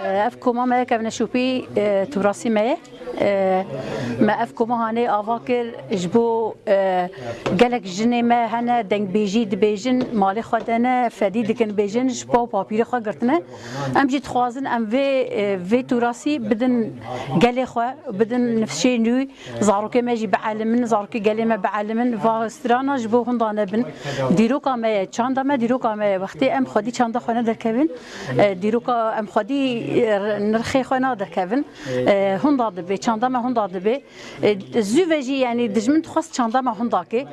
أه، أفكو ماما كابنا شوبي أه، تبراسي معي ما افکو هانه آوا کر جبو گلک جنه ما هنه دنگ بیجی دبیجن مالی خودنه فدی دکن بیجن جبو پاپیر خوا گرتنه ام جی تخوازن ام وی وی توراسی بدن گلی خوا بدن نفسی نوی زاروکه ما جی بعلمن زاروکه گلی ما بعلمن و استرانا جبو هندانه بن. دیروکا ما چاندا ما دیروکا ما وقتی ام خودی چاندا خونه درکبن دیروکا ام خودی نرخی خونه درکبن هندا دبی داد به چند ما هون داد به زوجی یعنی دجمن خواست چند ما هون داکه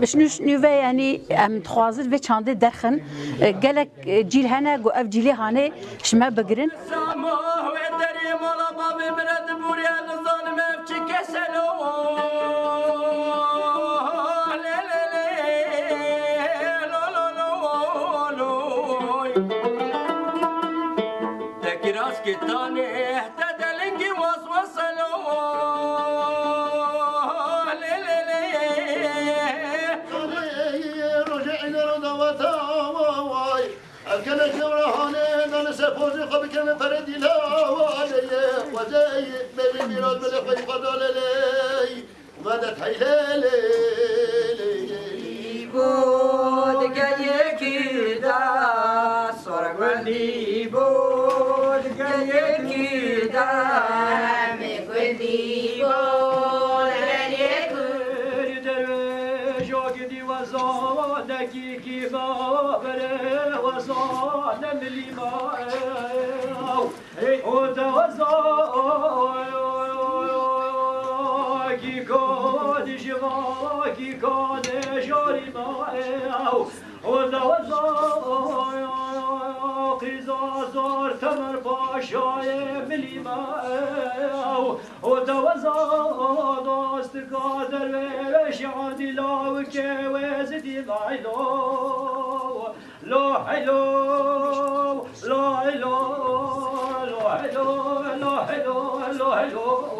بشنوش نوه یعنی ام خوازر به چند درخن گلک جیل هنه گو اف جیلی هانه شما بگرن از گل نان سپوزی خواب کم پر دیلا و آلیه وزی بری میراد بده خوی خدا لیلی مدد بود بود جاگدی وزانگی کی با بره وزان ملی ما أو دا وزانگی کاد جواگی کاد جاری ما أو دا وزان قیزازار تمر پاشای ملی ما أو دا وزان داست قادر وش عادي لا وزدي لا حلو لا حلو لا حلو لا حلو لا حلو لا حلو